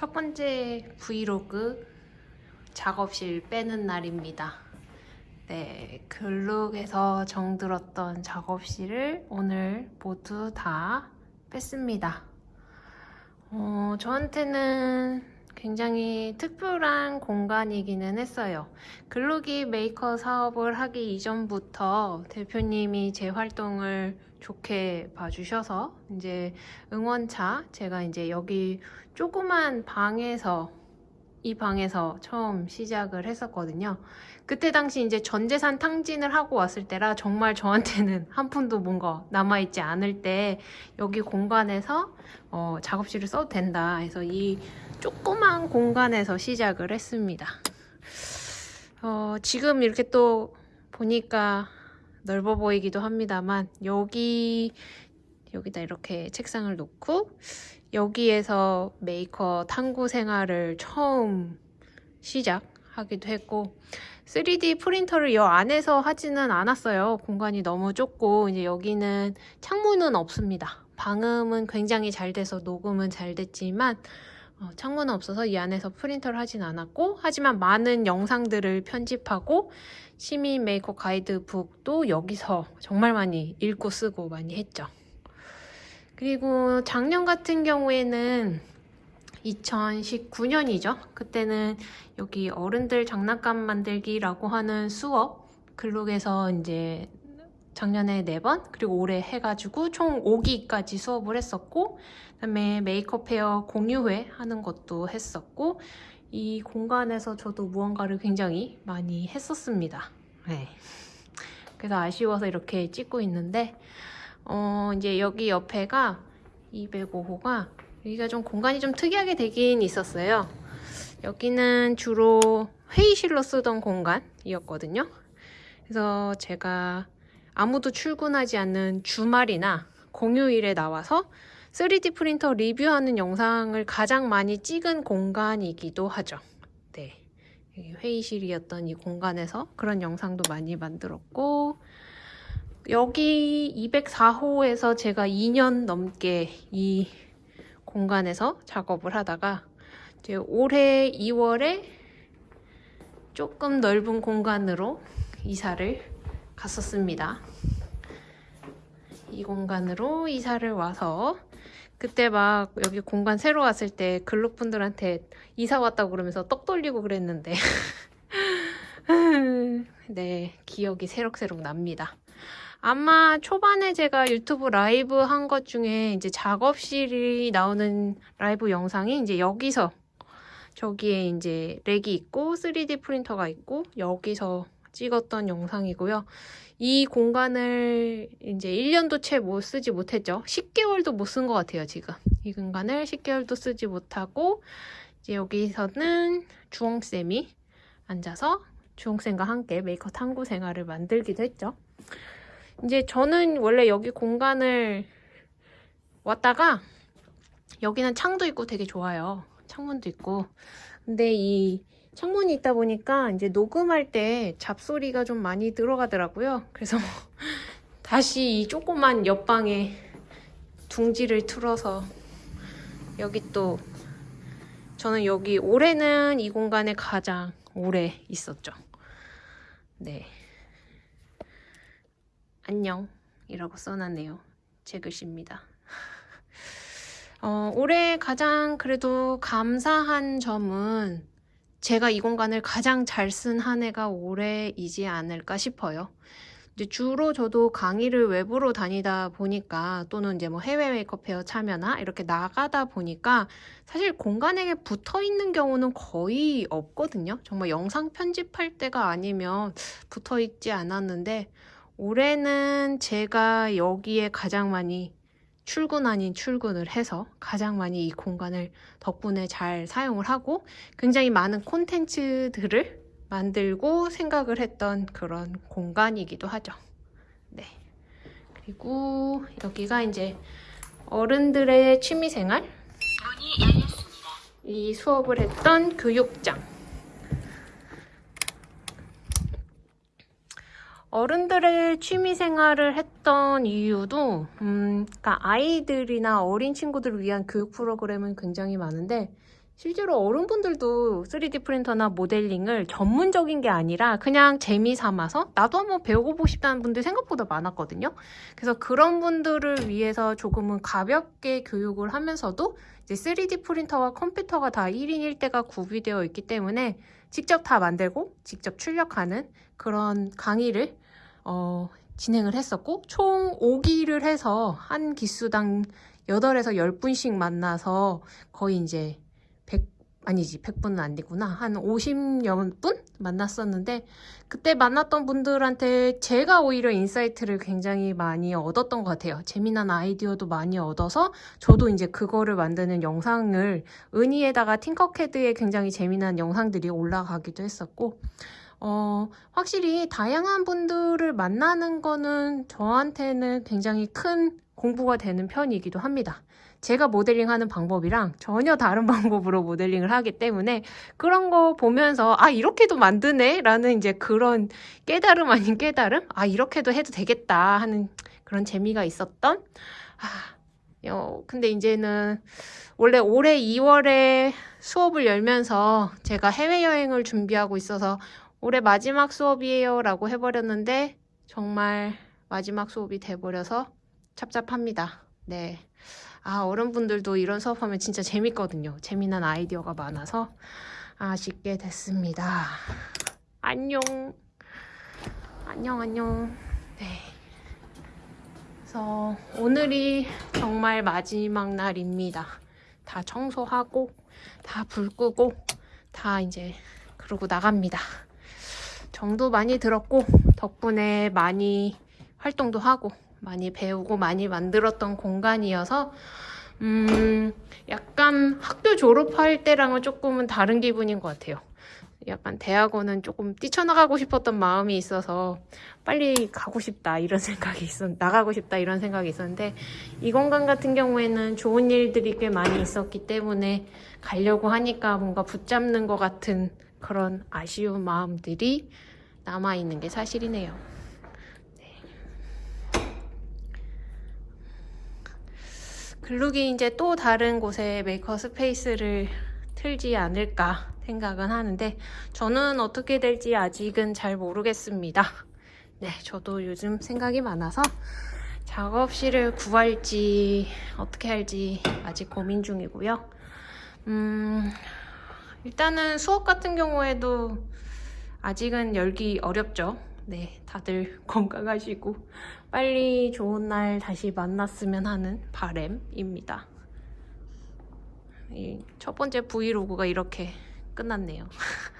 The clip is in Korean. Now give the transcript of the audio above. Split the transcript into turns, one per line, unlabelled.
첫 번째 브이로그 작업실 빼는 날입니다. 네, 글룩에서 정들었던 작업실을 오늘 모두 다 뺐습니다. 어, 저한테는 굉장히 특별한 공간이기는 했어요. 글룩이 메이커 사업을 하기 이전부터 대표님이 제 활동을 좋게 봐주셔서 이제 응원차 제가 이제 여기 조그만 방에서 이 방에서 처음 시작을 했었거든요. 그때 당시 이제 전재산 탕진을 하고 왔을 때라 정말 저한테는 한 푼도 뭔가 남아있지 않을 때 여기 공간에서 어, 작업실을 써도 된다 해서 이 조그만 공간에서 시작을 했습니다. 어, 지금 이렇게 또 보니까 넓어 보이기도 합니다만 여기 여기다 이렇게 책상을 놓고 여기에서 메이커 탐구 생활을 처음 시작하기도 했고 3D 프린터를 여 안에서 하지는 않았어요. 공간이 너무 좁고 이제 여기는 창문은 없습니다. 방음은 굉장히 잘 돼서 녹음은 잘 됐지만 어, 창문은 없어서 이 안에서 프린터를 하진 않았고 하지만 많은 영상들을 편집하고 시민 메이커 가이드북도 여기서 정말 많이 읽고 쓰고 많이 했죠. 그리고 작년 같은 경우에는 2019년이죠. 그때는 여기 어른들 장난감 만들기라고 하는 수업 글룩에서 이제 작년에 4번 그리고 올해 해가지고 총 5기까지 수업을 했었고 그 다음에 메이커 페어 공유회 하는 것도 했었고 이 공간에서 저도 무언가를 굉장히 많이 했었습니다. 네. 그래서 아쉬워서 이렇게 찍고 있는데 어 이제 여기 옆에가 205호가 여기가 좀 공간이 좀 특이하게 되긴 있었어요. 여기는 주로 회의실로 쓰던 공간이었거든요. 그래서 제가 아무도 출근하지 않는 주말이나 공휴일에 나와서 3D 프린터 리뷰하는 영상을 가장 많이 찍은 공간이기도 하죠. 네. 회의실이었던 이 공간에서 그런 영상도 많이 만들었고 여기 204호에서 제가 2년 넘게 이 공간에서 작업을 하다가 이제 올해 2월에 조금 넓은 공간으로 이사를 갔었습니다. 이 공간으로 이사를 와서 그때 막 여기 공간 새로 왔을 때 글록분들한테 이사 왔다고 그러면서 떡 돌리고 그랬는데 네 기억이 새록새록 납니다. 아마 초반에 제가 유튜브 라이브 한 것 중에 이제 작업실이 나오는 라이브 영상이 이제 여기서 저기에 이제 렉이 있고 3D 프린터가 있고 여기서 찍었던 영상이고요. 이 공간을 이제 1년도 채 못 쓰지 못했죠. 10개월도 못 쓴 것 같아요, 지금. 이 공간을 10개월도 쓰지 못하고 이제 여기서는 주홍쌤이 앉아서 주홍쌤과 함께 메이커 탐구 생활을 만들기도 했죠. 이제 저는 원래 여기 공간을 왔다가 여기는 창도 있고 되게 좋아요. 창문도 있고. 근데 이 창문이 있다 보니까 이제 녹음할 때 잡소리가 좀 많이 들어가더라고요. 그래서 다시 이 조그만 옆방에 둥지를 틀어서 여기 또 저는 여기 올해는 이 공간에 가장 오래 있었죠. 네. 안녕 이라고 써놨네요. 제 글씨입니다. 어, 올해 가장 그래도 감사한 점은 제가 이 공간을 가장 잘 쓴 한 해가 올해이지 않을까 싶어요. 이제 주로 저도 강의를 외부로 다니다 보니까 또는 이제 뭐 해외 메이크업 페어 참여나 이렇게 나가다 보니까 사실 공간에 붙어 있는 경우는 거의 없거든요. 정말 영상 편집할 때가 아니면 붙어 있지 않았는데 올해는 제가 여기에 가장 많이 출근 아닌 출근을 해서 가장 많이 이 공간을 덕분에 잘 사용을 하고 굉장히 많은 콘텐츠들을 만들고 생각을 했던 그런 공간이기도 하죠. 네. 그리고 여기가 이제 어른들의 취미생활 이 수업을 했던 교육장 어른들의 취미 생활을 했던 이유도 음, 그러니까 아이들이나 어린 친구들을 위한 교육 프로그램은 굉장히 많은데 실제로 어른분들도 3D 프린터나 모델링을 전문적인 게 아니라 그냥 재미 삼아서 나도 한번 배워보고 싶다는 분들 생각보다 많았거든요. 그래서 그런 분들을 위해서 조금은 가볍게 교육을 하면서도 이제 3D 프린터와 컴퓨터가 다 1인 1대가 구비되어 있기 때문에 직접 다 만들고 직접 출력하는 그런 강의를 어, 진행을 했었고 총 5기를 해서 한 기수당 8에서 10분씩 만나서 거의 이제 100 아니지 100분은 안 되구나. 한 50여 분 만났었는데 그때 만났던 분들한테 제가 오히려 insight를 굉장히 많이 얻었던 것 같아요. 재미난 아이디어도 많이 얻어서 저도 이제 그거를 만드는 영상을 은희에다가 팅커캐드에 굉장히 재미난 영상들이 올라가기도 했었고 어, 확실히 다양한 분들을 만나는 거는 저한테는 굉장히 큰 공부가 되는 편이기도 합니다. 제가 모델링 하는 방법이랑 전혀 다른 방법으로 모델링을 하기 때문에 그런 거 보면서 아, 이렇게도 만드네? 라는 이제 그런 깨달음 아닌 깨달음? 아, 이렇게도 해도 되겠다 하는 그런 재미가 있었던 아, 어, 근데 이제는 원래 올해 2월에 수업을 열면서 제가 해외여행을 준비하고 있어서 올해 마지막 수업이에요 라고 해버렸는데 정말 마지막 수업이 돼버려서 찹찹합니다. 네. 아, 어른분들도 이런 수업하면 진짜 재밌거든요. 재미난 아이디어가 많아서 아쉽게 됐습니다. 안녕. 안녕, 안녕. 네. 그래서 오늘이 정말 마지막 날입니다. 다 청소하고, 다 불 끄고, 다 이제 그러고 나갑니다. 정도 많이 들었고 덕분에 많이 활동도 하고 많이 배우고 많이 만들었던 공간이어서 음 약간 학교 졸업할 때랑은 조금은 다른 기분인 것 같아요. 약간 대학원은 조금 뛰쳐나가고 싶었던 마음이 있어서 빨리 가고 싶다 이런 생각이 있었 나가고 싶다 이런 생각이 있었는데 이 공간 같은 경우에는 좋은 일들이 꽤 많이 있었기 때문에 가려고 하니까 뭔가 붙잡는 것 같은 그런 아쉬운 마음들이 남아있는 게 사실이네요. 네. 글룩이 이제 또 다른 곳에 maker space를 틀지 않을까 생각은 하는데 저는 어떻게 될지 아직은 잘 모르겠습니다. 네, 저도 요즘 생각이 많아서 작업실을 구할지 어떻게 할지 아직 고민 중이고요. 음, 일단은 수업 같은 경우에도 아직은 열기 어렵죠. 네, 다들 건강하시고 빨리 좋은 날 다시 만났으면 하는 바램입니다. 첫 번째 브이로그가 이렇게 끝났네요.